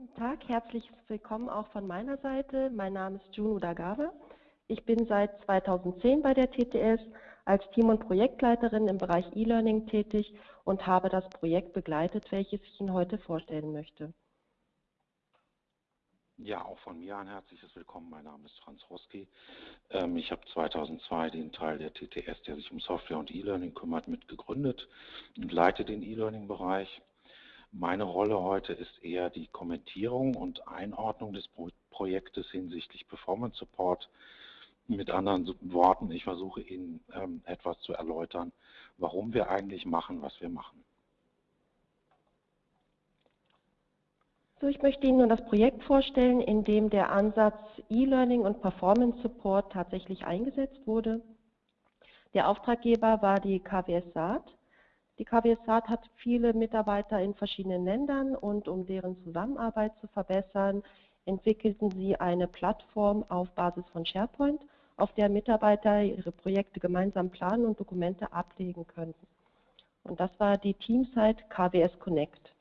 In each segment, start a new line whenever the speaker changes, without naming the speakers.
Guten Tag, herzlich willkommen auch von meiner Seite. Mein Name ist June Udagawa. Ich bin seit 2010 bei der TTS als Team- und Projektleiterin im Bereich E-Learning tätig und habe das Projekt begleitet, welches ich Ihnen heute vorstellen möchte.
Ja, auch von mir ein herzliches Willkommen. Mein Name ist Franz Roski. Ähm, ich habe 2002 den Teil der TTS, der sich um Software und E-Learning kümmert, mitgegründet und leite den E-Learning-Bereich. Meine Rolle heute ist eher die Kommentierung und Einordnung des Projektes hinsichtlich Performance Support. Mit anderen Worten, ich versuche Ihnen ähm, etwas zu erläutern, warum wir eigentlich machen, was wir machen.
So, ich möchte Ihnen nun das Projekt vorstellen, in dem der Ansatz E-Learning und Performance Support tatsächlich eingesetzt wurde. Der Auftraggeber war die KWS Saat die KWS Saat hat viele Mitarbeiter in verschiedenen Ländern und um deren Zusammenarbeit zu verbessern, entwickelten sie eine Plattform auf Basis von SharePoint, auf der Mitarbeiter ihre Projekte gemeinsam planen und Dokumente ablegen könnten. Und das war die Teamsite KWS Connect.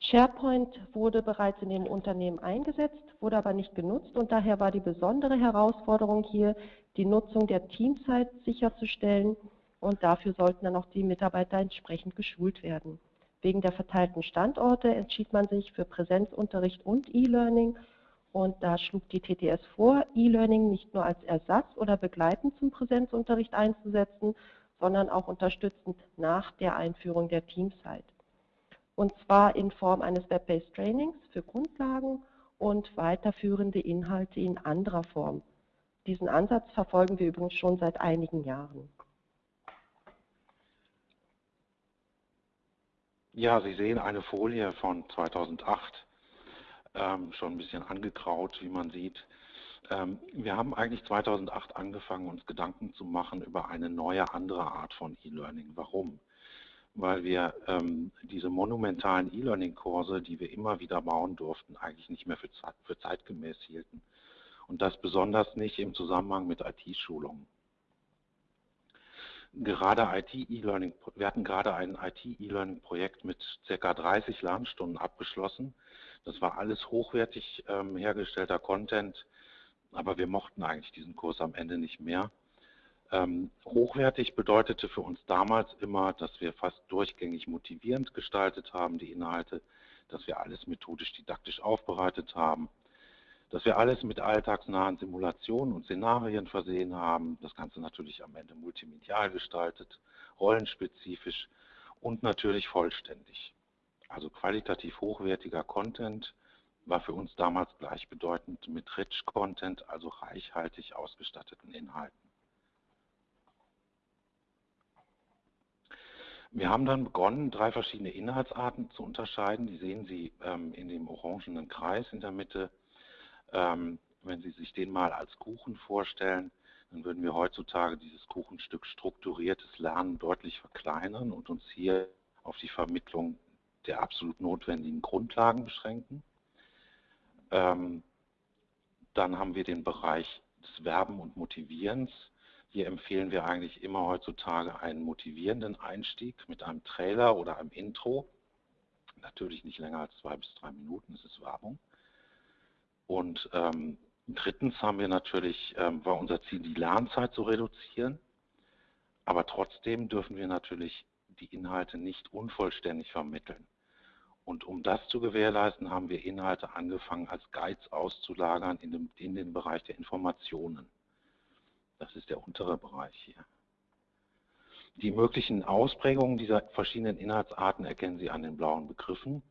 SharePoint wurde bereits in dem Unternehmen eingesetzt, wurde aber nicht genutzt und daher war die besondere Herausforderung hier, die Nutzung der Teamsite sicherzustellen und dafür sollten dann auch die Mitarbeiter entsprechend geschult werden. Wegen der verteilten Standorte entschied man sich für Präsenzunterricht und E-Learning und da schlug die TTS vor, E-Learning nicht nur als Ersatz oder begleitend zum Präsenzunterricht einzusetzen, sondern auch unterstützend nach der Einführung der Teamsite. Und zwar in Form eines Web-Based Trainings für Grundlagen und weiterführende Inhalte in anderer Form. Diesen Ansatz verfolgen wir übrigens schon seit einigen Jahren.
Ja, Sie sehen eine Folie von 2008, ähm, schon ein bisschen angegraut, wie man sieht. Ähm, wir haben eigentlich 2008 angefangen, uns Gedanken zu machen über eine neue, andere Art von E-Learning. Warum? Weil wir ähm, diese monumentalen E-Learning-Kurse, die wir immer wieder bauen durften, eigentlich nicht mehr für, für zeitgemäß hielten. Und das besonders nicht im Zusammenhang mit IT-Schulungen gerade IT-E-Learning, wir hatten gerade ein IT-E-Learning-Projekt mit ca. 30 Lernstunden abgeschlossen. Das war alles hochwertig ähm, hergestellter Content, aber wir mochten eigentlich diesen Kurs am Ende nicht mehr. Ähm, hochwertig bedeutete für uns damals immer, dass wir fast durchgängig motivierend gestaltet haben, die Inhalte, dass wir alles methodisch didaktisch aufbereitet haben, dass wir alles mit alltagsnahen Simulationen und Szenarien versehen haben. Das Ganze natürlich am Ende multimedial gestaltet, rollenspezifisch und natürlich vollständig. Also qualitativ hochwertiger Content war für uns damals gleichbedeutend mit Rich Content, also reichhaltig ausgestatteten Inhalten. Wir haben dann begonnen, drei verschiedene Inhaltsarten zu unterscheiden. Die sehen Sie ähm, in dem orangenen Kreis in der Mitte. Ähm, wenn Sie sich den mal als Kuchen vorstellen, dann würden wir heutzutage dieses Kuchenstück strukturiertes Lernen deutlich verkleinern und uns hier auf die Vermittlung der absolut notwendigen Grundlagen beschränken. Ähm, dann haben wir den Bereich des Werben und Motivierens. Hier empfehlen wir eigentlich immer heutzutage einen motivierenden Einstieg mit einem Trailer oder einem Intro. Natürlich nicht länger als zwei bis drei Minuten, es ist Werbung. Und ähm, drittens haben wir natürlich, ähm, war unser Ziel, die Lernzeit zu reduzieren. Aber trotzdem dürfen wir natürlich die Inhalte nicht unvollständig vermitteln. Und um das zu gewährleisten, haben wir Inhalte angefangen, als Guides auszulagern in, dem, in den Bereich der Informationen. Das ist der untere Bereich hier. Die möglichen Ausprägungen dieser verschiedenen Inhaltsarten erkennen Sie an den blauen Begriffen.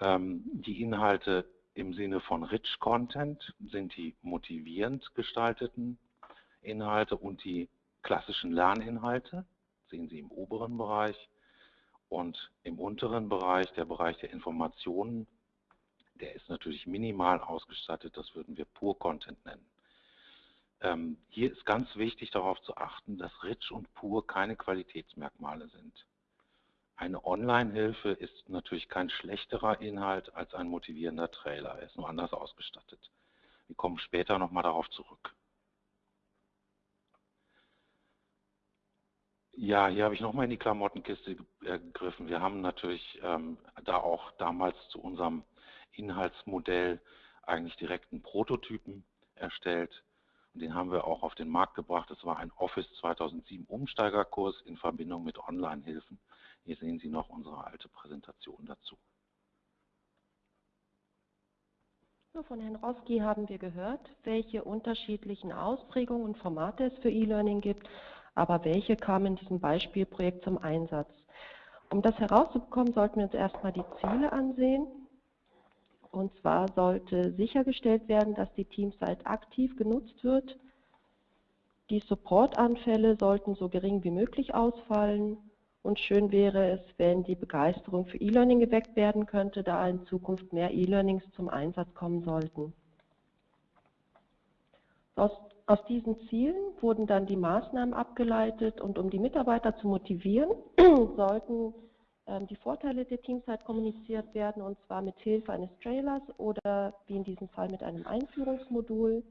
Ähm, die Inhalte im Sinne von Rich Content sind die motivierend gestalteten Inhalte und die klassischen Lerninhalte, sehen Sie im oberen Bereich. Und im unteren Bereich, der Bereich der Informationen, der ist natürlich minimal ausgestattet, das würden wir Pur Content nennen. Ähm, hier ist ganz wichtig darauf zu achten, dass Rich und Pur keine Qualitätsmerkmale sind. Eine Online-Hilfe ist natürlich kein schlechterer Inhalt als ein motivierender Trailer. Er ist nur anders ausgestattet. Wir kommen später nochmal darauf zurück. Ja, hier habe ich nochmal in die Klamottenkiste äh, gegriffen. Wir haben natürlich ähm, da auch damals zu unserem Inhaltsmodell eigentlich direkt einen Prototypen erstellt. Und den haben wir auch auf den Markt gebracht. Das war ein Office 2007 Umsteigerkurs in Verbindung mit Online-Hilfen. Hier sehen Sie noch unsere alte Präsentation dazu.
Von Herrn Roski haben wir gehört, welche unterschiedlichen Ausprägungen und Formate es für E-Learning gibt, aber welche kamen in diesem Beispielprojekt zum Einsatz. Um das herauszubekommen, sollten wir uns erstmal die Ziele ansehen. Und zwar sollte sichergestellt werden, dass die Teamsite aktiv genutzt wird. Die Supportanfälle sollten so gering wie möglich ausfallen. Und schön wäre es, wenn die Begeisterung für E-Learning geweckt werden könnte, da in Zukunft mehr E-Learnings zum Einsatz kommen sollten. Aus, aus, diesen Zielen wurden dann die Maßnahmen abgeleitet und um die Mitarbeiter zu motivieren, sollten ähm, die Vorteile der Teamzeit kommuniziert werden, und zwar mit Hilfe eines Trailers oder wie in diesem Fall mit einem Einführungsmodul.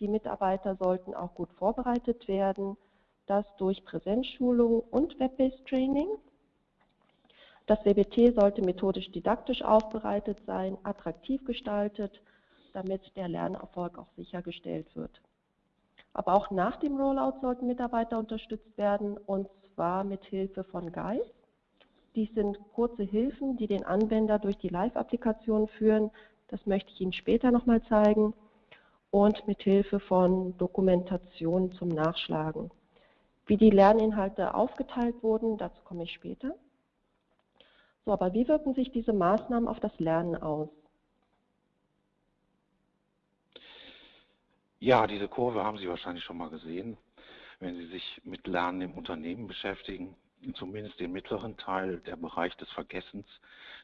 Die Mitarbeiter sollten auch gut vorbereitet werden, das durch Präsenzschulung und Web-based Training. Das WBT sollte methodisch didaktisch aufbereitet sein, attraktiv gestaltet, damit der Lernerfolg auch sichergestellt wird. Aber auch nach dem Rollout sollten Mitarbeiter unterstützt werden, und zwar mit Hilfe von Guides dies sind kurze Hilfen, die den Anwender durch die Live-Applikation führen. Das möchte ich Ihnen später nochmal zeigen. Und mit Hilfe von Dokumentation zum Nachschlagen. Wie die Lerninhalte aufgeteilt wurden, dazu komme ich später. So, aber wie wirken sich diese Maßnahmen auf das Lernen aus?
Ja, diese Kurve haben Sie wahrscheinlich schon mal gesehen, wenn Sie sich mit Lernen im Unternehmen beschäftigen zumindest den mittleren Teil, der Bereich des Vergessens.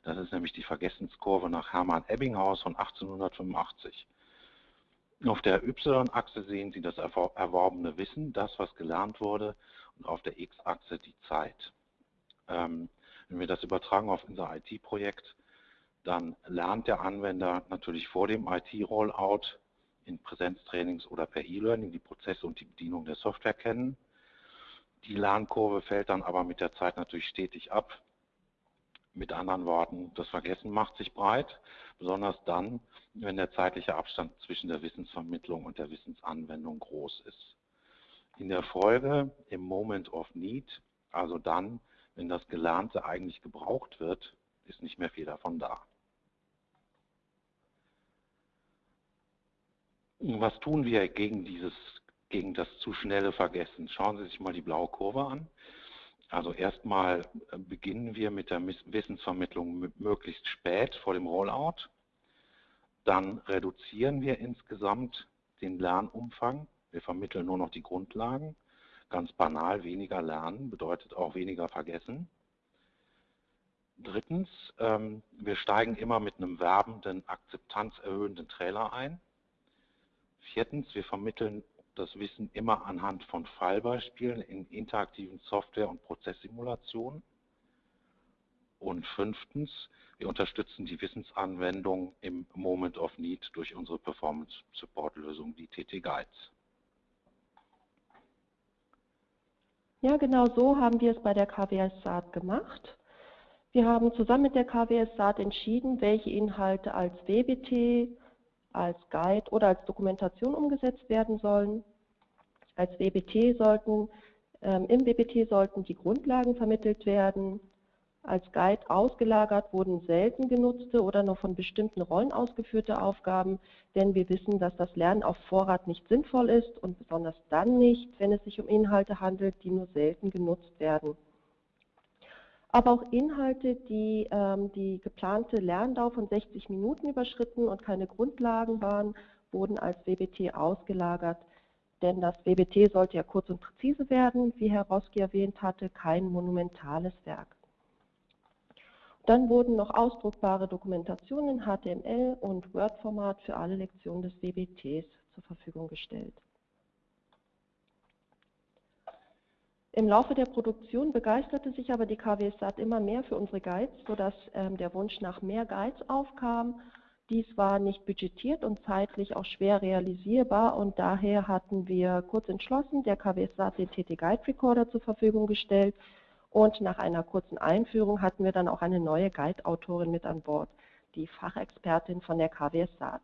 Das ist nämlich die Vergessenskurve nach Hermann Ebbinghaus von 1885. Auf der Y-Achse sehen Sie das erworbene Wissen, das, was gelernt wurde, und auf der X-Achse die Zeit. Ähm, wenn wir das übertragen auf unser IT-Projekt, dann lernt der Anwender natürlich vor dem IT-Rollout in Präsenztrainings oder per E-Learning die Prozesse und die Bedienung der Software kennen. Die Lernkurve fällt dann aber mit der Zeit natürlich stetig ab. Mit anderen Worten, das Vergessen macht sich breit, besonders dann, wenn der zeitliche Abstand zwischen der Wissensvermittlung und der Wissensanwendung groß ist. In der Folge, im Moment of Need, also dann, wenn das Gelernte eigentlich gebraucht wird, ist nicht mehr viel davon da. Was tun wir gegen dieses gegen das zu schnelle Vergessen. Schauen Sie sich mal die blaue Kurve an. Also erstmal äh, beginnen wir mit der Wissensvermittlung möglichst spät vor dem Rollout. Dann reduzieren wir insgesamt den Lernumfang. Wir vermitteln nur noch die Grundlagen. Ganz banal, weniger lernen bedeutet auch weniger vergessen. Drittens, ähm, wir steigen immer mit einem werbenden, akzeptanzerhöhenden Trailer ein. Viertens, wir vermitteln das Wissen immer anhand von Fallbeispielen in interaktiven Software- und Prozesssimulationen. Und fünftens, wir unterstützen die Wissensanwendung im Moment of Need durch unsere Performance Support Lösung, die TT Guides.
Ja, genau so haben wir es bei der KWS Saat gemacht. Wir haben zusammen mit der KWS Saat entschieden, welche Inhalte als WBT, als Guide oder als Dokumentation umgesetzt werden sollen. Als WBT sollten, ähm, Im WBT sollten die Grundlagen vermittelt werden. Als Guide ausgelagert wurden selten genutzte oder nur von bestimmten Rollen ausgeführte Aufgaben, denn wir wissen, dass das Lernen auf Vorrat nicht sinnvoll ist und besonders dann nicht, wenn es sich um Inhalte handelt, die nur selten genutzt werden. Aber auch Inhalte, die ähm, die geplante Lerndauer von 60 Minuten überschritten und keine Grundlagen waren, wurden als WBT ausgelagert. Denn das WBT sollte ja kurz und präzise werden, wie Herr Roski erwähnt hatte, kein monumentales Werk. Dann wurden noch ausdruckbare Dokumentationen in HTML und Word-Format für alle Lektionen des WBTs zur Verfügung gestellt. Im Laufe der Produktion begeisterte sich aber die KWSAT immer mehr für unsere Guides, sodass ähm, der Wunsch nach mehr Guides aufkam. Dies war nicht budgetiert und zeitlich auch schwer realisierbar und daher hatten wir kurz entschlossen der KWSAT den TT Guide Recorder zur Verfügung gestellt und nach einer kurzen Einführung hatten wir dann auch eine neue Guide-Autorin mit an Bord. die Fachexpertin von der KWS Saat.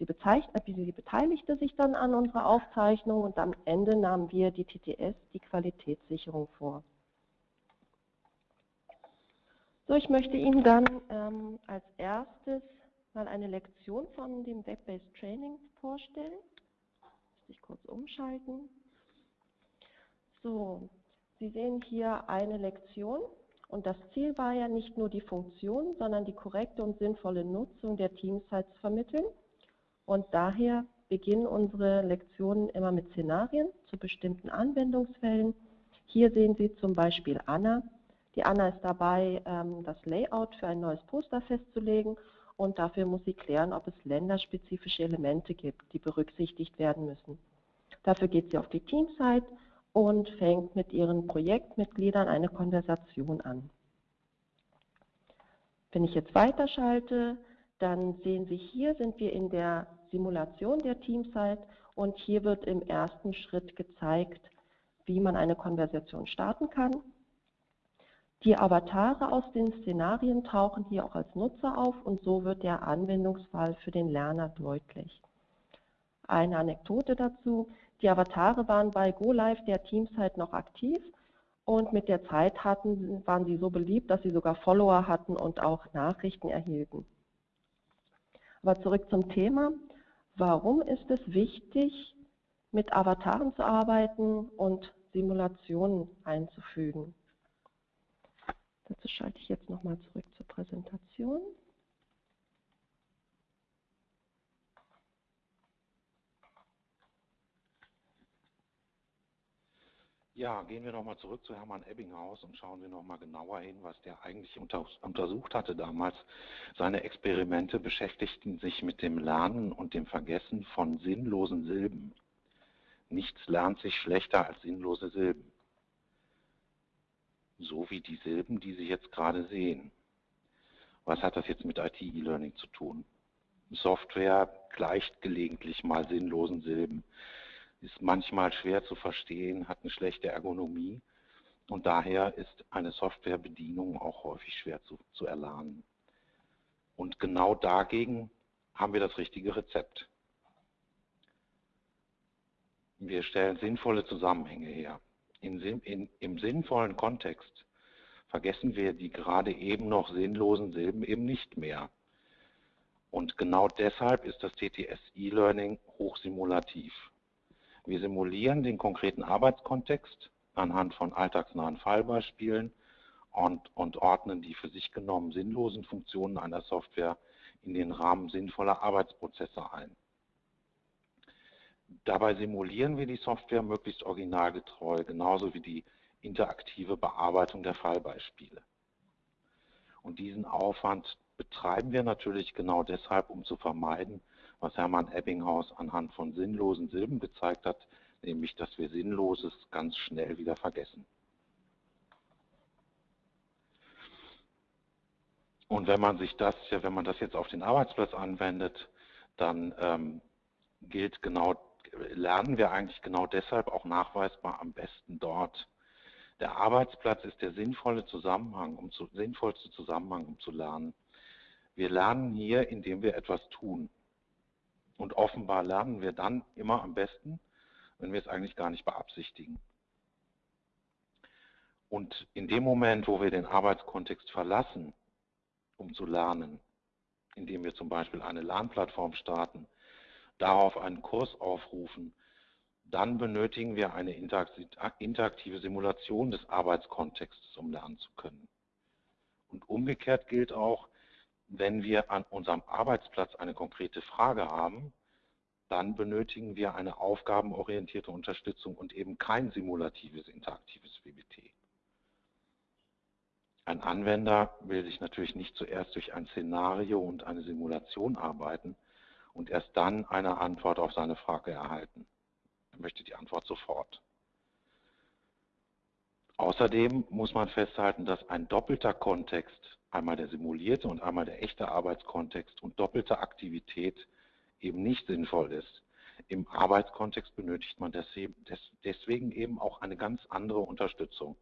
Sie, sie beteiligte sich dann an unserer Aufzeichnung und am Ende nahmen wir die TTS, die Qualitätssicherung, vor. So, ich möchte Ihnen dann ähm, als erstes mal eine Lektion von dem Web-Based Training vorstellen. Muss ich kurz umschalten. So, Sie sehen hier eine Lektion und das Ziel war ja nicht nur die Funktion, sondern die korrekte und sinnvolle Nutzung der Teamsites zu vermitteln. Und daher beginnen unsere Lektionen immer mit Szenarien zu bestimmten Anwendungsfällen. Hier sehen Sie zum Beispiel Anna. Die Anna ist dabei, ähm, das Layout für ein neues Poster festzulegen und dafür muss sie klären, ob es länderspezifische Elemente gibt, die berücksichtigt werden müssen. Dafür geht sie auf die Teamsite und fängt mit ihren Projektmitgliedern eine Konversation an. Wenn ich jetzt weiterschalte, dann sehen Sie hier, sind wir in der Simulation der Teamsite und hier wird im ersten Schritt gezeigt, wie man eine Konversation starten kann. Die Avatare aus den Szenarien tauchen hier auch als Nutzer auf und so wird der Anwendungsfall für den Lerner deutlich. Eine Anekdote dazu, die Avatare waren bei GoLive der Teamsite noch aktiv und mit der Zeit hatten, waren sie so beliebt, dass sie sogar Follower hatten und auch Nachrichten erhielten. Aber zurück zum Thema. Warum ist es wichtig, mit Avataren zu arbeiten und Simulationen einzufügen? Dazu schalte ich jetzt nochmal zurück zur Präsentation.
Ja, gehen wir nochmal zurück zu Hermann Ebbinghaus und schauen wir nochmal genauer hin, was der eigentlich unter, untersucht hatte damals. Seine Experimente beschäftigten sich mit dem Lernen und dem Vergessen von sinnlosen Silben. Nichts lernt sich schlechter als sinnlose Silben. So wie die Silben, die Sie jetzt gerade sehen. Was hat das jetzt mit IT-E-Learning zu tun? Software gleicht gelegentlich mal sinnlosen Silben ist manchmal schwer zu verstehen, hat eine schlechte Ergonomie und daher ist eine Softwarebedienung auch häufig schwer zu, zu erlernen. Und genau dagegen haben wir das richtige Rezept. Wir stellen sinnvolle Zusammenhänge her. In, in, Im sinnvollen Kontext vergessen wir die gerade eben noch sinnlosen Silben eben nicht mehr. Und genau deshalb ist das TTS E-Learning hochsimulativ. Wir simulieren den konkreten Arbeitskontext anhand von alltagsnahen Fallbeispielen und, und ordnen die für sich genommen sinnlosen Funktionen einer Software in den Rahmen sinnvoller Arbeitsprozesse ein. Dabei simulieren wir die Software möglichst originalgetreu, genauso wie die interaktive Bearbeitung der Fallbeispiele. Und diesen Aufwand betreiben wir natürlich genau deshalb, um zu vermeiden, was Hermann Ebbinghaus anhand von sinnlosen Silben gezeigt hat, nämlich dass wir Sinnloses ganz schnell wieder vergessen. Und wenn man sich das, wenn man das jetzt auf den Arbeitsplatz anwendet, dann ähm, gilt genau, lernen wir eigentlich genau deshalb auch nachweisbar am besten dort. Der Arbeitsplatz ist der sinnvolle Zusammenhang, um zu, sinnvollste Zusammenhang, um zu lernen. Wir lernen hier, indem wir etwas tun. Und offenbar lernen wir dann immer am besten, wenn wir es eigentlich gar nicht beabsichtigen. Und in dem Moment, wo wir den Arbeitskontext verlassen, um zu lernen, indem wir zum Beispiel eine Lernplattform starten, darauf einen Kurs aufrufen, dann benötigen wir eine interaktive Simulation des Arbeitskontextes, um lernen zu können. Und umgekehrt gilt auch, wenn wir an unserem Arbeitsplatz eine konkrete Frage haben, dann benötigen wir eine aufgabenorientierte Unterstützung und eben kein simulatives, interaktives WBT. Ein Anwender will sich natürlich nicht zuerst durch ein Szenario und eine Simulation arbeiten und erst dann eine Antwort auf seine Frage erhalten. Er möchte die Antwort sofort. Außerdem muss man festhalten, dass ein doppelter Kontext einmal der simulierte und einmal der echte Arbeitskontext und doppelte Aktivität eben nicht sinnvoll ist. Im Arbeitskontext benötigt man deswegen eben auch eine ganz andere Unterstützung.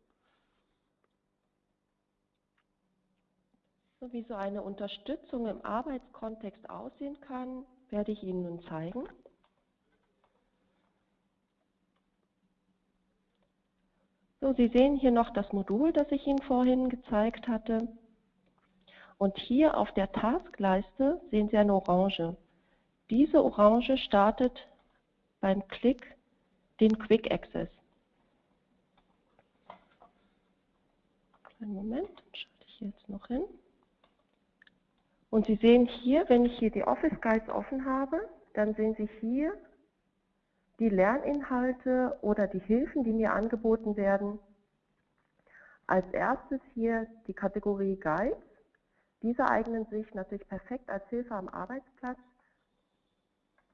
So wie so eine Unterstützung im Arbeitskontext aussehen kann, werde ich Ihnen nun zeigen. So, Sie sehen hier noch das Modul, das ich Ihnen vorhin gezeigt hatte. Und hier auf der Taskleiste sehen Sie eine Orange. Diese Orange startet beim Klick den Quick Access. Einen Moment, schalte ich jetzt noch hin. Und Sie sehen hier, wenn ich hier die Office Guides offen habe, dann sehen Sie hier die Lerninhalte oder die Hilfen, die mir angeboten werden. Als erstes hier die Kategorie Guides. Diese eignen sich natürlich perfekt als Hilfe am Arbeitsplatz,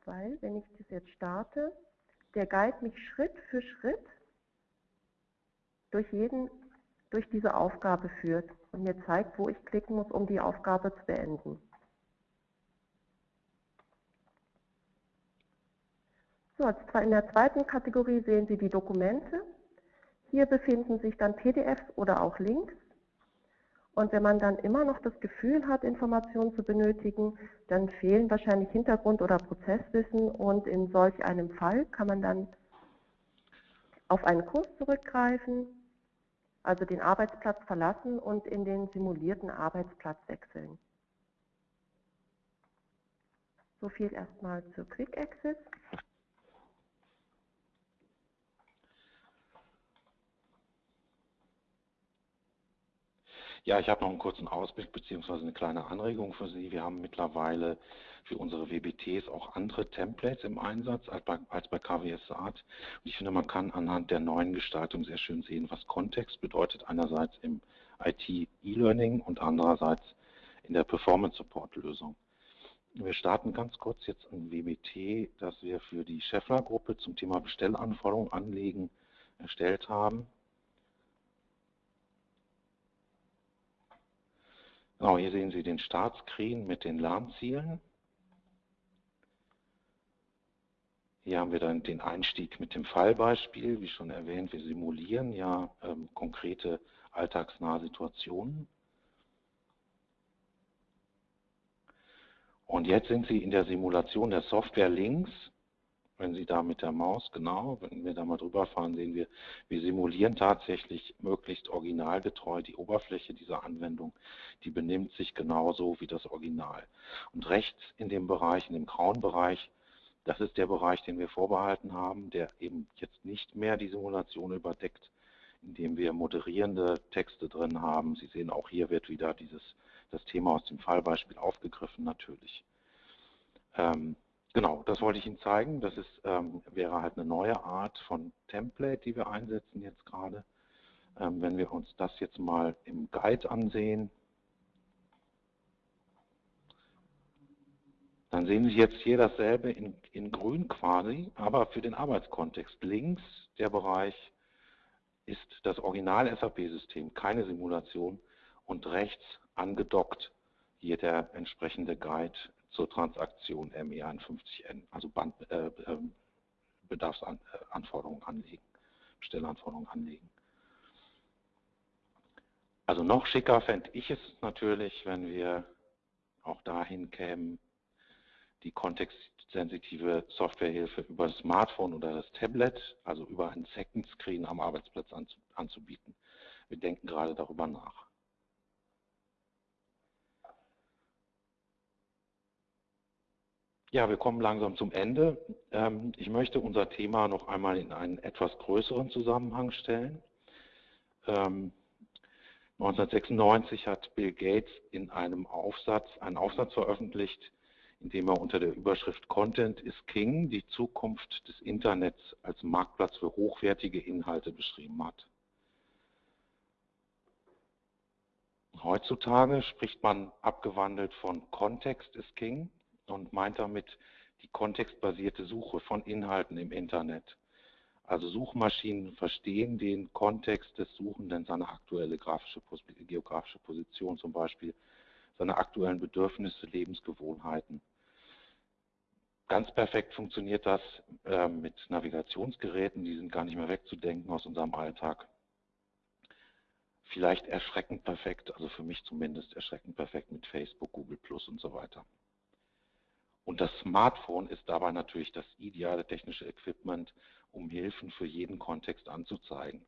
weil, wenn ich das jetzt starte, der Guide mich Schritt für Schritt durch, jeden, durch diese Aufgabe führt und mir zeigt, wo ich klicken muss, um die Aufgabe zu beenden. So, in der zweiten Kategorie sehen Sie die Dokumente. Hier befinden sich dann PDFs oder auch Links. Und wenn man dann immer noch das Gefühl hat, Informationen zu benötigen, dann fehlen wahrscheinlich Hintergrund- oder Prozesswissen und in solch einem Fall kann man dann auf einen Kurs zurückgreifen, also den Arbeitsplatz verlassen und in den simulierten Arbeitsplatz wechseln. So viel erstmal zur Quick Access.
Ja, ich habe noch einen kurzen Ausblick bzw. eine kleine Anregung für Sie. Wir haben mittlerweile für unsere WBTs auch andere Templates im Einsatz als bei, als bei KWS Saat. Und ich finde, man kann anhand der neuen Gestaltung sehr schön sehen, was Kontext bedeutet. Einerseits im IT-E-Learning und andererseits in der Performance-Support-Lösung. Wir starten ganz kurz jetzt ein WBT, das wir für die Scheffler-Gruppe zum Thema Bestellanforderungen anlegen erstellt haben. Genau, hier sehen Sie den Startscreen mit den Lernzielen. Hier haben wir dann den Einstieg mit dem Fallbeispiel, wie schon erwähnt, wir simulieren ja ähm, konkrete alltagsnahe Situationen. Und jetzt sind Sie in der Simulation der Software links wenn Sie da mit der Maus, genau, wenn wir da mal drüber fahren, sehen wir, wir simulieren tatsächlich möglichst originalgetreu die Oberfläche dieser Anwendung. Die benimmt sich genauso wie das Original. Und rechts in dem Bereich, in dem grauen Bereich, das ist der Bereich, den wir vorbehalten haben, der eben jetzt nicht mehr die Simulation überdeckt, indem wir moderierende Texte drin haben. Sie sehen, auch hier wird wieder dieses, das Thema aus dem Fallbeispiel aufgegriffen natürlich. Ähm, Genau, das wollte ich Ihnen zeigen. Das ist, ähm, wäre halt eine neue Art von Template, die wir einsetzen jetzt gerade. Ähm, wenn wir uns das jetzt mal im Guide ansehen, dann sehen Sie jetzt hier dasselbe in, in grün quasi, aber für den Arbeitskontext. Links der Bereich ist das Original-SAP-System, keine Simulation und rechts angedockt hier der entsprechende Guide zur Transaktion ME51N, also Band, äh, äh, Bedarfsanforderungen anlegen, Bestellanforderungen anlegen. Also noch schicker fände ich es natürlich, wenn wir auch dahin kämen, die kontextsensitive Softwarehilfe über das Smartphone oder das Tablet, also über einen Second Screen am Arbeitsplatz anzubieten. Wir denken gerade darüber nach. Ja, wir kommen langsam zum Ende. Ähm, ich möchte unser Thema noch einmal in einen etwas größeren Zusammenhang stellen. 1996 ähm, hat Bill Gates in einem Aufsatz einen Aufsatz veröffentlicht, in dem er unter der Überschrift Content is King die Zukunft des Internets als Marktplatz für hochwertige Inhalte beschrieben hat. Heutzutage spricht man abgewandelt von Context is King und meint damit die kontextbasierte Suche von Inhalten im Internet. Also Suchmaschinen verstehen den Kontext des Suchenden, seine aktuelle grafische, geografische Position zum Beispiel, seine aktuellen Bedürfnisse, Lebensgewohnheiten. Ganz perfekt funktioniert das äh, mit Navigationsgeräten, die sind gar nicht mehr wegzudenken aus unserem Alltag. vielleicht erschreckend perfekt, also für mich zumindest erschreckend perfekt mit Facebook, Google Plus und so weiter. Und das Smartphone ist dabei natürlich das ideale technische Equipment, um Hilfen für jeden Kontext anzuzeigen.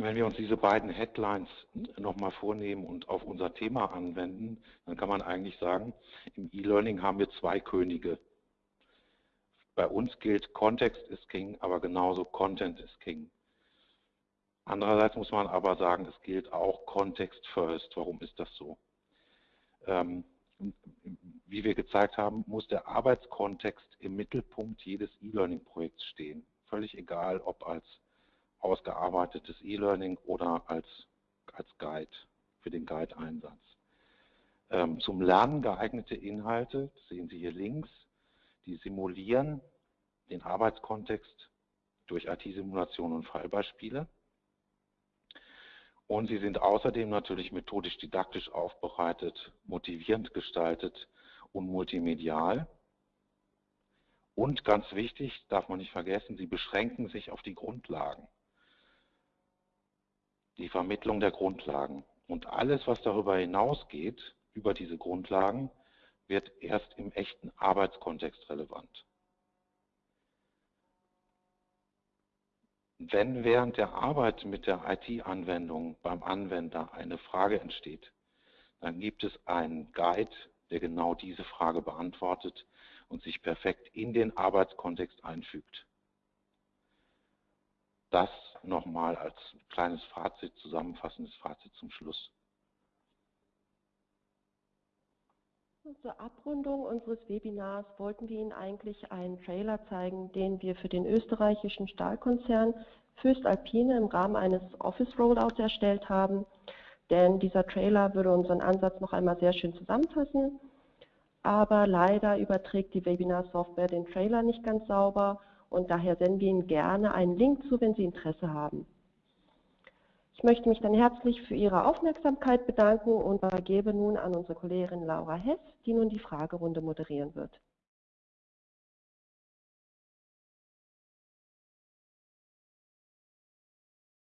Wenn wir uns diese beiden Headlines nochmal vornehmen und auf unser Thema anwenden, dann kann man eigentlich sagen, im E-Learning haben wir zwei Könige. Bei uns gilt Kontext ist King, aber genauso Content ist King. Andererseits muss man aber sagen, es gilt auch Kontext first. Warum ist das so? Ähm, wie wir gezeigt haben, muss der Arbeitskontext im Mittelpunkt jedes E-Learning-Projekts stehen. Völlig egal, ob als ausgearbeitetes E-Learning oder als, als Guide für den Guide-Einsatz. Ähm, zum Lernen geeignete Inhalte, sehen Sie hier links, die simulieren den Arbeitskontext durch IT-Simulation und Fallbeispiele. Und sie sind außerdem natürlich methodisch-didaktisch aufbereitet, motivierend gestaltet und multimedial. Und ganz wichtig, darf man nicht vergessen, sie beschränken sich auf die Grundlagen die Vermittlung der Grundlagen. Und alles, was darüber hinausgeht, über diese Grundlagen, wird erst im echten Arbeitskontext relevant. Wenn während der Arbeit mit der IT-Anwendung beim Anwender eine Frage entsteht, dann gibt es einen Guide, der genau diese Frage beantwortet und sich perfekt in den Arbeitskontext einfügt. Das nochmal als kleines Fazit, zusammenfassendes Fazit zum Schluss.
Zur Abrundung unseres Webinars wollten wir Ihnen eigentlich einen Trailer zeigen, den wir für den österreichischen Stahlkonzern Fürst Alpine im Rahmen eines Office Rollouts erstellt haben. Denn dieser Trailer würde unseren Ansatz noch einmal sehr schön zusammenfassen. Aber leider überträgt die Webinar-Software den Trailer nicht ganz sauber und daher senden wir Ihnen gerne einen Link zu, wenn Sie Interesse haben. Ich möchte mich dann herzlich für Ihre Aufmerksamkeit bedanken und übergebe nun an unsere Kollegin Laura Hess, die nun die Fragerunde moderieren wird.